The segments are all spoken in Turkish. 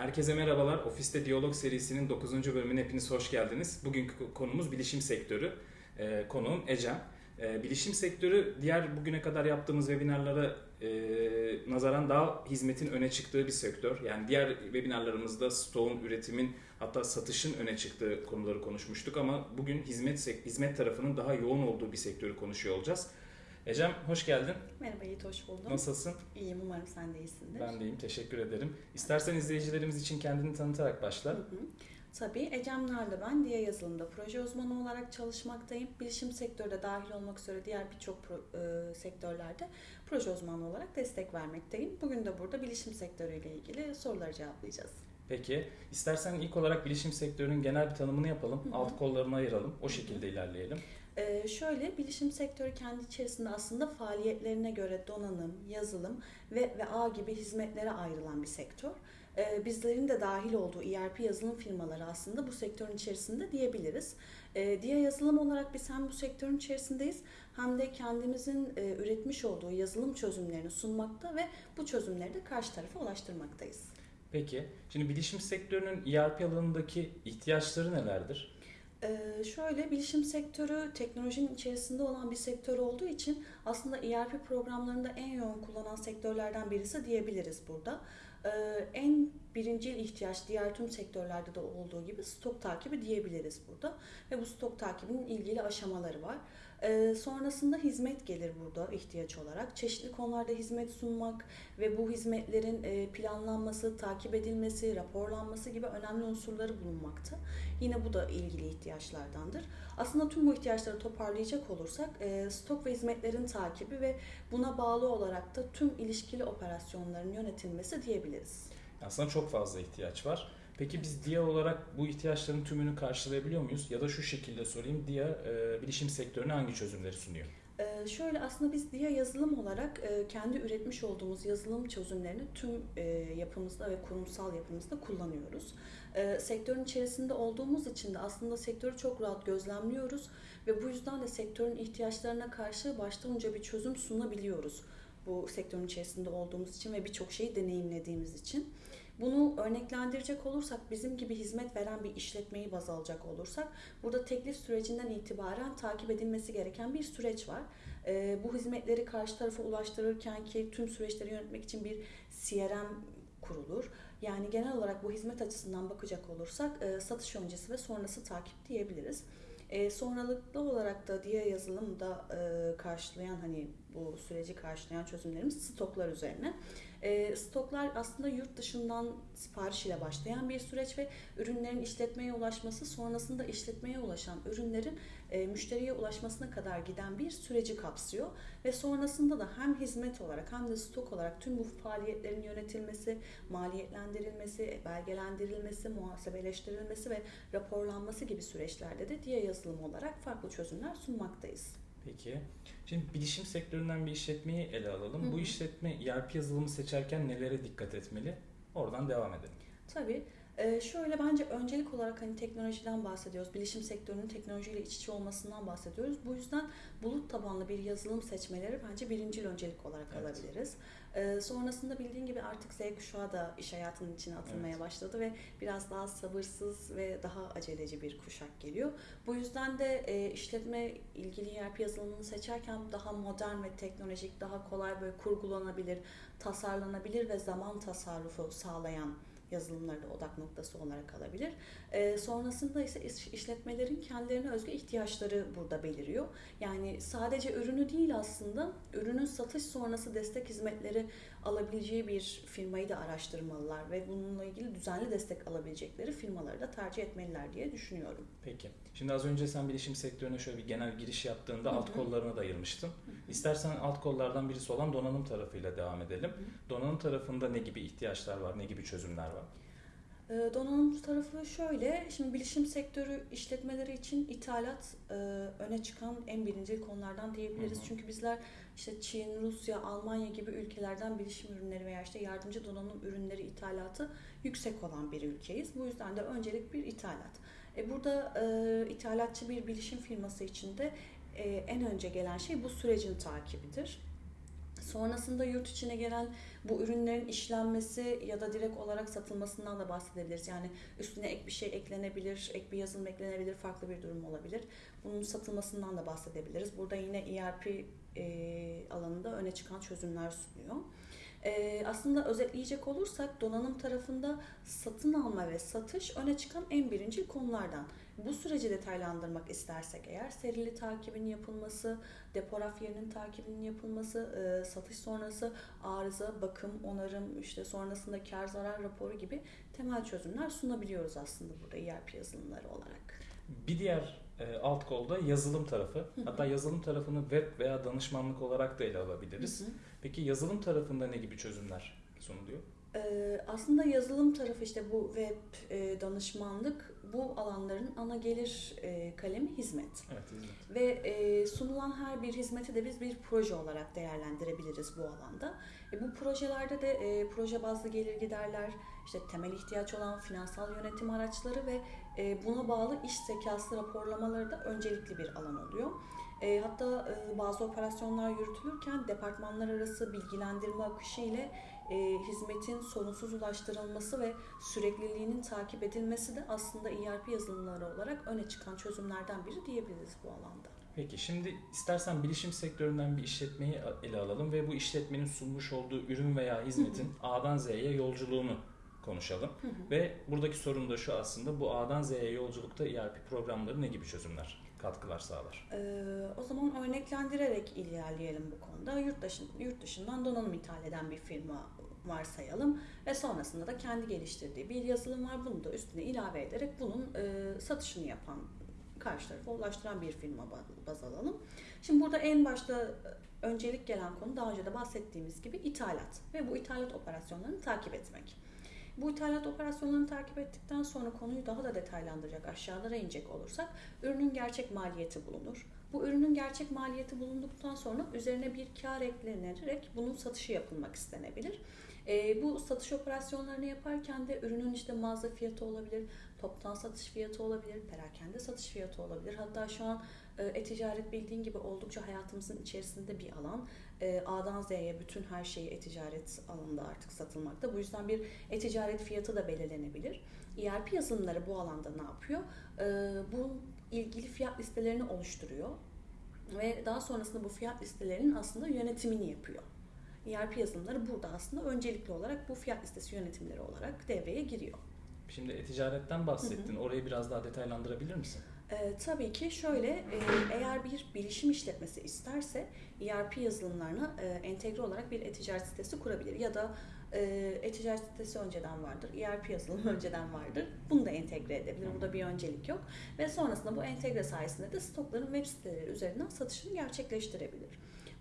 Herkese merhabalar. Ofiste Diyalog serisinin 9. bölümüne hepiniz hoş geldiniz. Bugünkü konumuz bilişim sektörü. Ee, konuğum Ecem. Ee, bilişim sektörü diğer bugüne kadar yaptığımız webinarlara e, nazaran daha hizmetin öne çıktığı bir sektör. Yani diğer webinarlarımızda stoğun, üretimin hatta satışın öne çıktığı konuları konuşmuştuk ama bugün hizmet hizmet tarafının daha yoğun olduğu bir sektörü konuşuyor olacağız. Ecem hoş geldin. Merhaba Yiğit, hoş buldum. Nasılsın? İyiyim, umarım sen de iyisindir. Ben de iyiyim, teşekkür ederim. İstersen izleyicilerimiz için kendini tanıtarak başla. Hı hı. Tabii Ecem Narlı ben Diye Yazılım'da proje uzmanı olarak çalışmaktayım. Bilişim sektörde dahil olmak üzere diğer birçok e, sektörlerde proje uzmanı olarak destek vermekteyim. Bugün de burada bilişim sektörüyle ilgili soruları cevaplayacağız. Peki, istersen ilk olarak bilişim sektörünün genel bir tanımını yapalım, Hı hı. alt kollarını ayıralım, o şekilde ilerleyelim. Ee, şöyle bilişim sektörü kendi içerisinde aslında faaliyetlerine göre donanım, yazılım ve, ve ağ gibi hizmetlere ayrılan bir sektör. Ee, bizlerin de dahil olduğu ERP yazılım firmaları aslında bu sektörün içerisinde diyebiliriz. Ee, diye yazılım olarak biz hem bu sektörün içerisindeyiz hem de kendimizin e, üretmiş olduğu yazılım çözümlerini sunmakta ve bu çözümleri de karşı tarafa ulaştırmaktayız. Peki, şimdi bilişim sektörünün ERP alanındaki ihtiyaçları nelerdir? Ee, şöyle bilişim sektörü teknolojinin içerisinde olan bir sektör olduğu için aslında ERP programlarında en yoğun kullanan sektörlerden birisi diyebiliriz burada. Ee, en birincil ihtiyaç diğer tüm sektörlerde de olduğu gibi stok takibi diyebiliriz burada. Ve bu stok takibinin ilgili aşamaları var. Ee, sonrasında hizmet gelir burada ihtiyaç olarak. Çeşitli konularda hizmet sunmak ve bu hizmetlerin e, planlanması, takip edilmesi, raporlanması gibi önemli unsurları bulunmakta. Yine bu da ilgili ihtiyaçlardandır. Aslında tüm bu ihtiyaçları toparlayacak olursak e, stok ve hizmetlerin takibi ve buna bağlı olarak da tüm ilişkili operasyonların yönetilmesi diyebiliriz. Aslında çok fazla ihtiyaç var. Peki biz DIA olarak bu ihtiyaçların tümünü karşılayabiliyor muyuz? Ya da şu şekilde sorayım, DIA e, bilişim sektörüne hangi çözümleri sunuyor? Ee, şöyle aslında biz DIA yazılım olarak e, kendi üretmiş olduğumuz yazılım çözümlerini tüm e, yapımızda ve kurumsal yapımızda kullanıyoruz. E, sektörün içerisinde olduğumuz için de aslında sektörü çok rahat gözlemliyoruz ve bu yüzden de sektörün ihtiyaçlarına karşı baştan önce bir çözüm sunabiliyoruz. Bu sektörün içerisinde olduğumuz için ve birçok şeyi deneyimlediğimiz için. Bunu örneklendirecek olursak bizim gibi hizmet veren bir işletmeyi baz alacak olursak burada teklif sürecinden itibaren takip edilmesi gereken bir süreç var. Ee, bu hizmetleri karşı tarafa ulaştırırken ki tüm süreçleri yönetmek için bir CRM kurulur. Yani genel olarak bu hizmet açısından bakacak olursak e, satış öncesi ve sonrası takip diyebiliriz. E, sonralıklı olarak da diğer yazılımda e, karşılayan hani bu süreci karşılayan çözümlerimiz stoklar üzerine. E, stoklar aslında yurt dışından sipariş ile başlayan bir süreç ve ürünlerin işletmeye ulaşması sonrasında işletmeye ulaşan ürünlerin e, müşteriye ulaşmasına kadar giden bir süreci kapsıyor ve sonrasında da hem hizmet olarak hem de stok olarak tüm bu faaliyetlerin yönetilmesi, maliyetlendirilmesi, belgelendirilmesi, muhasebeleştirilmesi ve raporlanması gibi süreçlerde de diye yazılım olarak farklı çözümler sunmaktayız. Peki. Şimdi bilişim sektöründen bir işletmeyi ele alalım. Hı hı. Bu işletme ERP yazılımı seçerken nelere dikkat etmeli? Oradan devam edelim. Tabii. Ee, şöyle bence öncelik olarak hani teknolojiden bahsediyoruz. Bilişim sektörünün teknolojiyle iç içe olmasından bahsediyoruz. Bu yüzden bulut tabanlı bir yazılım seçmeleri bence birincil öncelik olarak Evet. alabiliriz. Ee, sonrasında bildiğin gibi artık Z kuşağı da iş hayatının içine atılmaya Evet. başladı ve biraz daha sabırsız ve daha aceleci bir kuşak geliyor. Bu yüzden de e, işletme ilgili ERP yazılımını seçerken daha modern ve teknolojik, daha kolay böyle kurgulanabilir, tasarlanabilir ve zaman tasarrufu sağlayan yazılımları da odak noktası olarak alabilir. Ee, sonrasında ise iş- işletmelerin kendilerine özgü ihtiyaçları burada beliriyor. Yani sadece ürünü değil aslında ürünün satış sonrası destek hizmetleri alabileceği bir firmayı da araştırmalılar ve bununla ilgili düzenli destek alabilecekleri firmaları da tercih etmeliler diye düşünüyorum. Peki. Şimdi az önce sen bilişim sektörüne şöyle bir genel giriş yaptığında Hı alt kollarına da ayırmıştın. İstersen alt kollardan birisi olan donanım tarafıyla devam edelim. Donanım tarafında ne gibi ihtiyaçlar var, ne gibi çözümler var? Ee, Donanım tarafı şöyle, şimdi bilişim sektörü işletmeleri için ithalat e, öne çıkan en birinci konulardan diyebiliriz. Hı hı. Çünkü bizler işte Çin, Rusya, Almanya gibi ülkelerden bilişim ürünleri veya işte yardımcı donanım ürünleri ithalatı yüksek olan bir ülkeyiz. Bu yüzden de öncelik bir ithalat. E, burada e, ithalatçı bir bilişim firması için de e, en önce gelen şey bu sürecin takibidir. Sonrasında yurt içine gelen bu ürünlerin işlenmesi ya da direkt olarak satılmasından da bahsedebiliriz. Yani üstüne ek bir şey eklenebilir, ek bir yazılım eklenebilir, farklı bir durum olabilir. Bunun satılmasından da bahsedebiliriz. Burada yine ERP e, alanında öne çıkan çözümler sunuyor. E, aslında özetleyecek olursak donanım tarafında satın alma ve satış öne çıkan en birinci konulardan. Bu süreci detaylandırmak istersek eğer serili takibin yapılması, depo raf yerinin takibinin yapılması, e, satış sonrası arıza, bakım, onarım, işte sonrasında kar zarar raporu gibi temel çözümler sunabiliyoruz aslında burada ERP yazılımları olarak. Bir diğer e, alt kolda yazılım tarafı. Hatta yazılım tarafını web veya danışmanlık olarak da ele alabiliriz. Hı hı. Peki yazılım tarafında ne gibi çözümler sunuluyor? Ee, aslında yazılım tarafı işte bu web e, danışmanlık bu alanların ana gelir e, kalemi hizmet. Evet, hizmet. Ve e, sunulan her bir hizmeti de biz bir proje olarak değerlendirebiliriz bu alanda. E, bu projelerde de e, proje bazlı gelir giderler, işte temel ihtiyaç olan finansal yönetim araçları ve e, buna bağlı iş zekası raporlamaları da öncelikli bir alan oluyor. E, hatta e, bazı operasyonlar yürütülürken departmanlar arası bilgilendirme akışı ile e, hizmetin sorunsuz ulaştırılması ve sürekliliğinin takip edilmesi de aslında ERP yazılımları olarak öne çıkan çözümlerden biri diyebiliriz bu alanda. Peki şimdi istersen bilişim sektöründen bir işletmeyi ele alalım ve bu işletmenin sunmuş olduğu ürün veya hizmetin A'dan Z'ye yolculuğunu konuşalım. Hı hı. Ve buradaki sorun da şu aslında bu A'dan Z'ye yolculukta ERP programları ne gibi çözümler, katkılar sağlar? Ee, o zaman örneklendirerek ilerleyelim bu konuda. Yurt, dışı, yurt dışından donanım ithal eden bir firma varsayalım ve sonrasında da kendi geliştirdiği bir yazılım var. Bunu da üstüne ilave ederek bunun e, satışını yapan, karşı tarafa ulaştıran bir firma ba- baz alalım. Şimdi burada en başta e, öncelik gelen konu daha önce de bahsettiğimiz gibi ithalat ve bu ithalat operasyonlarını takip etmek. Bu ithalat operasyonlarını takip ettikten sonra konuyu daha da detaylandıracak, aşağılara inecek olursak ürünün gerçek maliyeti bulunur. Bu ürünün gerçek maliyeti bulunduktan sonra üzerine bir kar eklenerek bunun satışı yapılmak istenebilir. E, bu satış operasyonlarını yaparken de ürünün işte mağaza fiyatı olabilir, toptan satış fiyatı olabilir, perakende satış fiyatı olabilir. Hatta şu an e, e-ticaret bildiğin gibi oldukça hayatımızın içerisinde bir alan. E, A'dan Z'ye bütün her şeyi e-ticaret alanında artık satılmakta. Bu yüzden bir e-ticaret fiyatı da belirlenebilir. ERP yazılımları bu alanda ne yapıyor? E, bu ilgili fiyat listelerini oluşturuyor ve daha sonrasında bu fiyat listelerinin aslında yönetimini yapıyor. ERP yazılımları burada aslında öncelikli olarak bu fiyat listesi yönetimleri olarak devreye giriyor. Şimdi e-ticaretten bahsettin. Orayı biraz daha detaylandırabilir misin? Ee, tabii ki şöyle, e, eğer bir bilişim işletmesi isterse ERP yazılımlarına e, entegre olarak bir e-ticaret sitesi kurabilir ya da e, e-ticaret sitesi önceden vardır, ERP yazılımı önceden vardır. Bunu da entegre edebilir. Burada bir öncelik yok. Ve sonrasında bu entegre sayesinde de stokların web siteleri üzerinden satışını gerçekleştirebilir.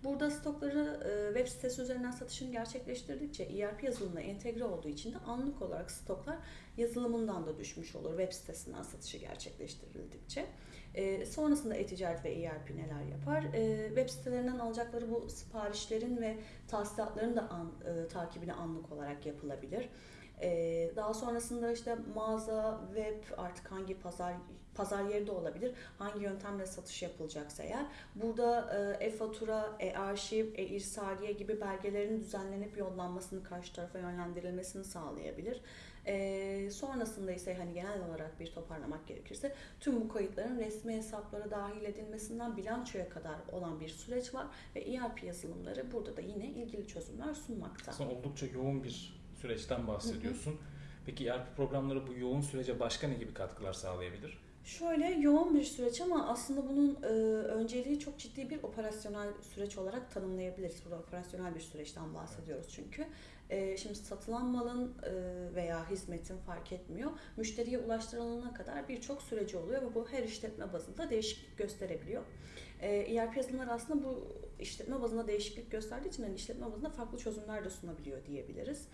Burada stokları e, web sitesi üzerinden satışını gerçekleştirdikçe ERP yazılımına entegre olduğu için de anlık olarak stoklar yazılımından da düşmüş olur web sitesinden satışı gerçekleştirildikçe. E, sonrasında e-ticaret ve ERP neler yapar? E, web sitelerinden alacakları bu siparişlerin ve tahsilatların da an, takibini anlık olarak yapılabilir. Daha sonrasında işte mağaza, web artık hangi pazar pazar yeri de olabilir. Hangi yöntemle satış yapılacaksa eğer. Burada e, e-fatura, e-arşiv, e-irsaliye gibi belgelerin düzenlenip yollanmasını karşı tarafa yönlendirilmesini sağlayabilir. E, sonrasında ise hani genel olarak bir toparlamak gerekirse tüm bu kayıtların resmi hesaplara dahil edilmesinden bilançoya kadar olan bir süreç var ve ERP yazılımları burada da yine ilgili çözümler sunmakta. Aslında oldukça yoğun bir süreçten bahsediyorsun. Peki ERP programları bu yoğun sürece başka ne gibi katkılar sağlayabilir? Şöyle yoğun bir süreç ama aslında bunun e, önceliği çok ciddi bir operasyonel süreç olarak tanımlayabiliriz. Burada operasyonel bir süreçten bahsediyoruz çünkü. E, şimdi satılan malın e, veya hizmetin fark etmiyor. Müşteriye ulaştırılana kadar birçok süreci oluyor ve bu her işletme bazında değişiklik gösterebiliyor. E, ERP yazılımları aslında bu işletme bazında değişiklik gösterdiği için yani işletme bazında farklı çözümler de sunabiliyor diyebiliriz.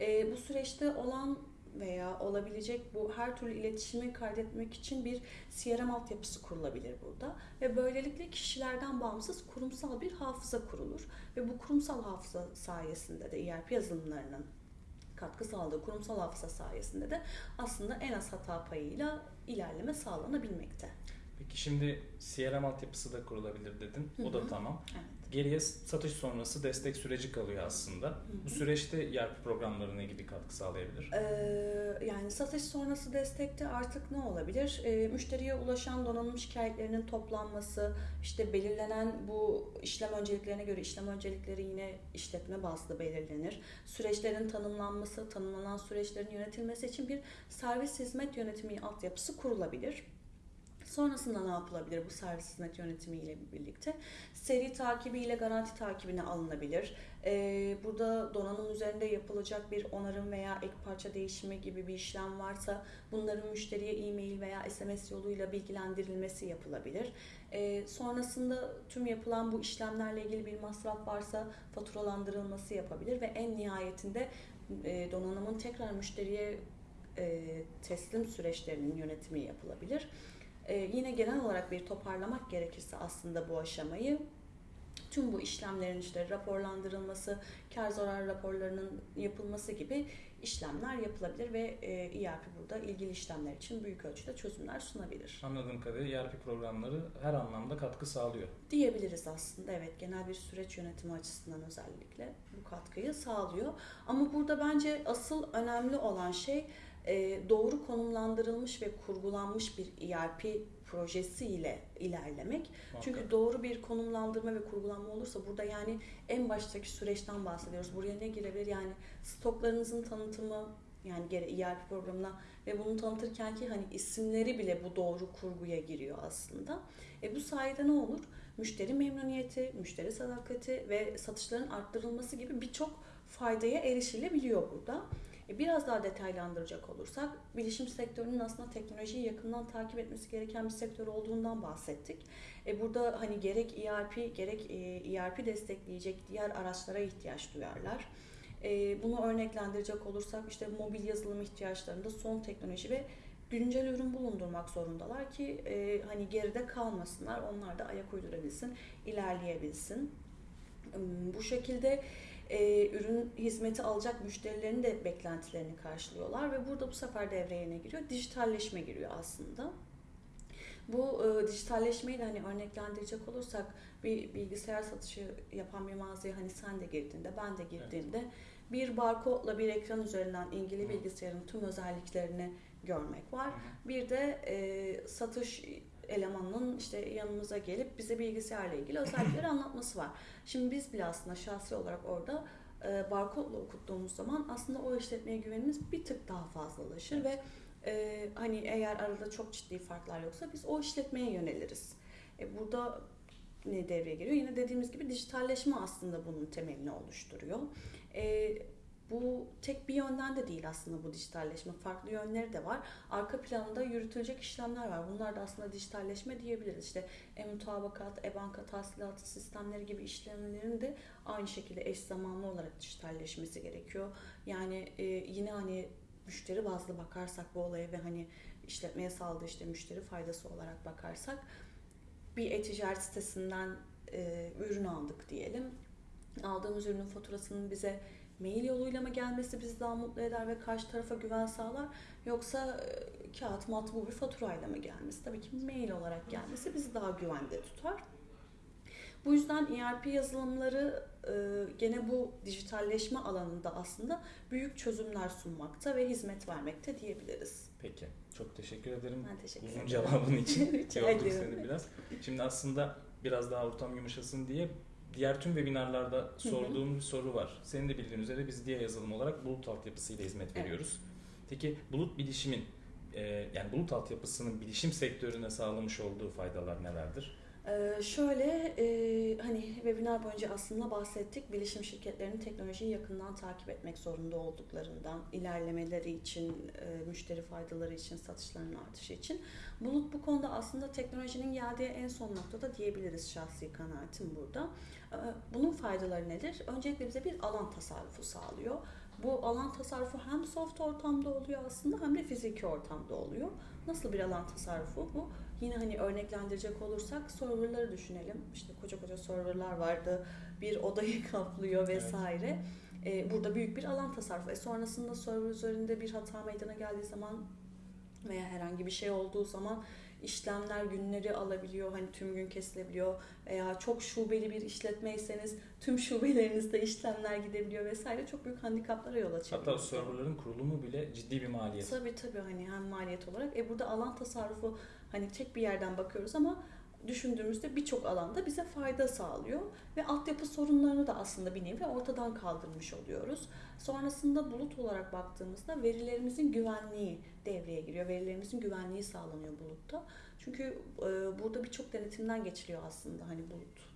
E, bu süreçte olan veya olabilecek bu her türlü iletişimi kaydetmek için bir CRM altyapısı kurulabilir burada ve böylelikle kişilerden bağımsız kurumsal bir hafıza kurulur ve bu kurumsal hafıza sayesinde de ERP yazılımlarının katkı sağladığı kurumsal hafıza sayesinde de aslında en az hata payıyla ilerleme sağlanabilmekte. Şimdi CRM altyapısı da kurulabilir dedin. O da tamam. Evet. Geriye satış sonrası destek süreci kalıyor aslında. Bu süreçte ERP programlarına ilgili katkı sağlayabilir. Ee, yani satış sonrası destekte artık ne olabilir? Ee, müşteriye ulaşan donanım şikayetlerinin toplanması, işte belirlenen bu işlem önceliklerine göre işlem öncelikleri yine işletme bazlı belirlenir. Süreçlerin tanımlanması, tanımlanan süreçlerin yönetilmesi için bir servis hizmet yönetimi altyapısı kurulabilir. Sonrasında ne yapılabilir bu servis hizmet yönetimi ile birlikte? Seri takibiyle garanti takibine alınabilir. Ee, burada donanım üzerinde yapılacak bir onarım veya ek parça değişimi gibi bir işlem varsa bunların müşteriye e-mail veya SMS yoluyla bilgilendirilmesi yapılabilir. Ee, sonrasında tüm yapılan bu işlemlerle ilgili bir masraf varsa faturalandırılması yapabilir ve en nihayetinde e, donanımın tekrar müşteriye e, teslim süreçlerinin yönetimi yapılabilir. Ee, yine genel olarak bir toparlamak gerekirse aslında bu aşamayı tüm bu işlemlerin işte raporlandırılması, kar zarar raporlarının yapılması gibi işlemler yapılabilir ve e, ERP burada ilgili işlemler için büyük ölçüde çözümler sunabilir. Anladığım kadarıyla ERP programları her anlamda katkı sağlıyor. Diyebiliriz aslında evet genel bir süreç yönetimi açısından özellikle bu katkıyı sağlıyor. Ama burada bence asıl önemli olan şey doğru konumlandırılmış ve kurgulanmış bir ERP projesi ile ilerlemek. Çünkü Muhakkak. doğru bir konumlandırma ve kurgulanma olursa burada yani en baştaki süreçten bahsediyoruz. Buraya ne girebilir? Yani stoklarınızın tanıtımı yani gene ERP programına ve bunu tanıtırken ki hani isimleri bile bu doğru kurguya giriyor aslında. E bu sayede ne olur? Müşteri memnuniyeti, müşteri sadakati ve satışların arttırılması gibi birçok faydaya erişilebiliyor burada. E biraz daha detaylandıracak olursak, bilişim sektörünün aslında teknolojiyi yakından takip etmesi gereken bir sektör olduğundan bahsettik. E burada hani gerek ERP gerek e, ERP destekleyecek diğer araçlara ihtiyaç duyarlar. E, bunu örneklendirecek olursak işte mobil yazılım ihtiyaçlarında son teknoloji ve güncel ürün bulundurmak zorundalar ki e, hani geride kalmasınlar, onlar da ayak uydurabilsin, ilerleyebilsin. Bu şekilde e, ürün hizmeti alacak müşterilerin de beklentilerini karşılıyorlar ve burada bu sefer devreye ne giriyor? Dijitalleşme giriyor aslında. Bu e, dijitalleşmeyi de hani örneklendirecek olursak bir bilgisayar satışı yapan bir mağazaya hani sen de girdiğinde ben de girdiğimde bir barkodla bir ekran üzerinden ilgili bilgisayarın tüm özelliklerini görmek var. Bir de e, satış elemanının işte yanımıza gelip bize bilgisayarla ilgili özellikleri anlatması var. Şimdi biz bile aslında şahsi olarak orada e, barkodla okuttuğumuz zaman aslında o işletmeye güvenimiz bir tık daha fazlalaşır ve e, hani eğer arada çok ciddi farklar yoksa biz o işletmeye yöneliriz. E, burada ne devreye giriyor? Yine dediğimiz gibi dijitalleşme aslında bunun temelini oluşturuyor. E, bu tek bir yönden de değil aslında bu dijitalleşme. Farklı yönleri de var. Arka planda yürütülecek işlemler var. Bunlar da aslında dijitalleşme diyebiliriz. İşte e-mutabakat, e-banka tahsilatı sistemleri gibi işlemlerin de aynı şekilde eş zamanlı olarak dijitalleşmesi gerekiyor. Yani e, yine hani müşteri bazlı bakarsak bu olaya ve hani işletmeye sağladığı işte müşteri faydası olarak bakarsak bir e-ticaret sitesinden e, ürün aldık diyelim. Aldığımız ürünün faturasının bize mail yoluyla mı gelmesi bizi daha mutlu eder ve karşı tarafa güven sağlar yoksa e, kağıt matbu bir faturayla mı gelmesi? Tabii ki mail olarak gelmesi bizi daha güvende tutar. Bu yüzden ERP yazılımları e, gene bu dijitalleşme alanında aslında büyük çözümler sunmakta ve hizmet vermekte diyebiliriz. Peki. Çok teşekkür ederim. Ben teşekkür Uzun ederim. cevabın için Rica seni biraz. Şimdi aslında biraz daha ortam yumuşasın diye diğer tüm webinarlarda sorduğum bir soru var. Senin de bildiğin üzere biz diye yazılım olarak bulut altyapısıyla hizmet Evet. veriyoruz. Peki bulut bilişimin e, yani bulut altyapısının bilişim sektörüne sağlamış olduğu faydalar nelerdir? Ee, şöyle e, hani webinar boyunca aslında bahsettik bilişim şirketlerinin teknolojiyi yakından takip etmek zorunda olduklarından ilerlemeleri için e, müşteri faydaları için satışların artışı için Bulut bu konuda aslında teknolojinin geldiği en son noktada diyebiliriz şahsi kanaatim burada. Ee, bunun faydaları nedir? Öncelikle bize bir alan tasarrufu sağlıyor. Bu alan tasarrufu hem soft ortamda oluyor aslında hem de fiziki ortamda oluyor. Nasıl bir alan tasarrufu bu? Yine hani örneklendirecek olursak serverları düşünelim. İşte koca koca serverlar vardı. Bir odayı kaplıyor Evet. vesaire. Ee, burada büyük bir alan tasarrufu. E sonrasında server üzerinde bir hata meydana geldiği zaman veya herhangi bir şey olduğu zaman işlemler günleri alabiliyor. Hani tüm gün kesilebiliyor veya çok şubeli bir işletmeyseniz tüm şubelerinizde işlemler gidebiliyor vesaire. Çok büyük handikaplara yol açabiliyor. Hatta serverların kurulumu bile ciddi bir maliyet. Tabii tabii hani hem maliyet olarak. E burada alan tasarrufu hani tek bir yerden bakıyoruz ama düşündüğümüzde birçok alanda bize fayda sağlıyor ve altyapı sorunlarını da aslında bir nevi ortadan kaldırmış oluyoruz. Sonrasında bulut olarak baktığımızda verilerimizin güvenliği devreye giriyor. Verilerimizin güvenliği sağlanıyor bulutta. Çünkü e, burada birçok denetimden geçiliyor aslında hani bulut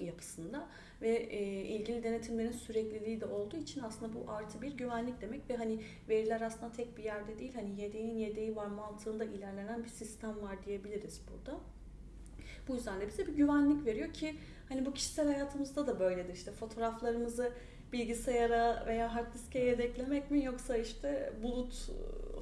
yapısında ve e, ilgili denetimlerin sürekliliği de olduğu için aslında bu artı bir güvenlik demek ve hani veriler aslında tek bir yerde değil hani yedeğin yedeği var mantığında ilerlenen bir sistem var diyebiliriz burada. Bu yüzden de bize bir güvenlik veriyor ki hani bu kişisel hayatımızda da böyledir işte fotoğraflarımızı bilgisayara veya hard diske yedeklemek mi yoksa işte bulut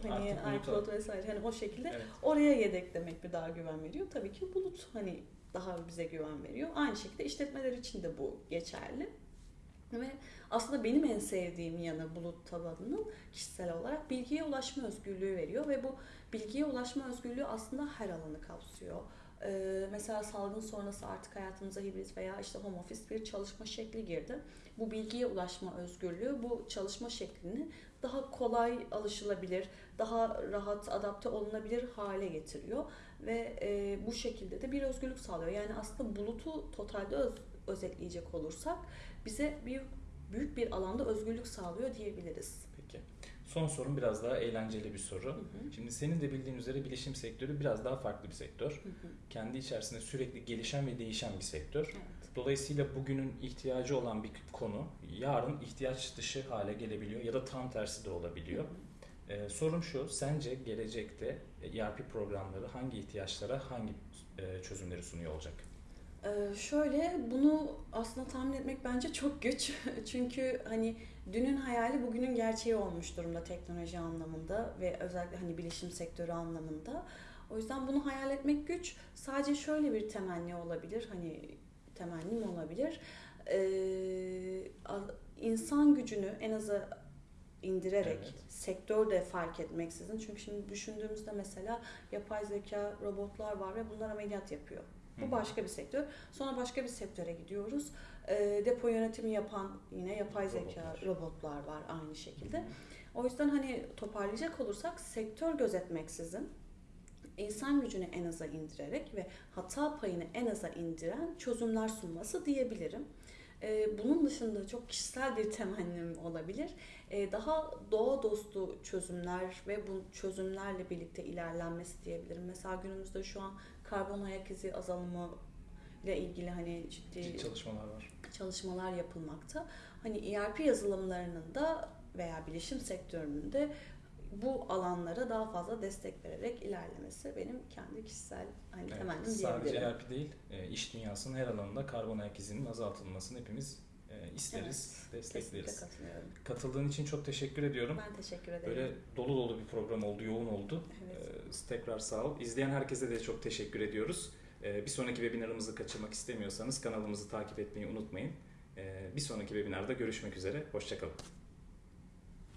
hani Artık iCloud vesaire hani o şekilde Evet. oraya yedeklemek mi daha güven veriyor? Tabii ki bulut hani daha bize güven veriyor. Aynı şekilde işletmeler için de bu geçerli. Ve aslında benim en sevdiğim yanı bulut tabanının kişisel olarak bilgiye ulaşma özgürlüğü veriyor ve bu bilgiye ulaşma özgürlüğü aslında her alanı kapsıyor. Ee, mesela salgın sonrası artık hayatımıza hibrit veya işte home office bir çalışma şekli girdi. Bu bilgiye ulaşma özgürlüğü bu çalışma şeklini daha kolay alışılabilir, daha rahat adapte olunabilir hale getiriyor ve e, bu şekilde de bir özgürlük sağlıyor. Yani aslında bulutu totalde öz, özetleyecek olursak bize bir büyük bir alanda özgürlük sağlıyor diyebiliriz. Son sorum biraz daha eğlenceli bir soru. Hı hı. Şimdi senin de bildiğin üzere bilişim sektörü biraz daha farklı bir sektör. Hı hı. Kendi içerisinde sürekli gelişen ve değişen bir sektör. Evet. Dolayısıyla bugünün ihtiyacı olan bir konu yarın ihtiyaç dışı hale gelebiliyor ya da tam tersi de olabiliyor. Ee, sorum şu, sence gelecekte ERP programları hangi ihtiyaçlara hangi e, çözümleri sunuyor olacak? Ee, şöyle bunu aslında tahmin etmek bence çok güç. Çünkü hani dünün hayali bugünün gerçeği olmuş durumda teknoloji anlamında ve özellikle hani bilişim sektörü anlamında. O yüzden bunu hayal etmek güç. Sadece şöyle bir temenni olabilir. Hani temennim olabilir. Ee, insan gücünü en aza indirerek Evet. sektörde fark etmeksizin. Çünkü şimdi düşündüğümüzde mesela yapay zeka robotlar var ve bunlar ameliyat yapıyor. Bu başka bir sektör. Sonra başka bir sektöre gidiyoruz. Ee, depo yönetimi yapan yine yapay zeka Robotlar. robotlar var aynı şekilde. O yüzden hani toparlayacak olursak sektör gözetmeksizin insan gücünü en aza indirerek ve hata payını en aza indiren çözümler sunması diyebilirim. Ee, bunun dışında çok kişisel bir temennim olabilir. Ee, daha doğa dostu çözümler ve bu çözümlerle birlikte ilerlenmesi diyebilirim. Mesela günümüzde şu an karbon ayak izi azalımı ile ilgili hani ciddi Ciddi çalışmalar var. çalışmalar yapılmakta. Hani ERP yazılımlarının da veya bilişim sektörünün de bu alanlara daha fazla destek vererek ilerlemesi benim kendi kişisel hani Evet, temennim sadece diyebilirim. ERP değil, e, iş dünyasının her alanında karbon ayak izinin azaltılmasını hepimiz e, isteriz, Kesinlikle destekleriz. Katıldığın için çok teşekkür ediyorum. Ben teşekkür ederim. Böyle dolu dolu bir program oldu, yoğun oldu. Evet. Ee, tekrar sağ ol. İzleyen herkese de çok teşekkür ediyoruz. Ee, bir sonraki webinarımızı kaçırmak istemiyorsanız kanalımızı takip etmeyi unutmayın. Ee, bir sonraki webinarda görüşmek üzere. Hoşçakalın.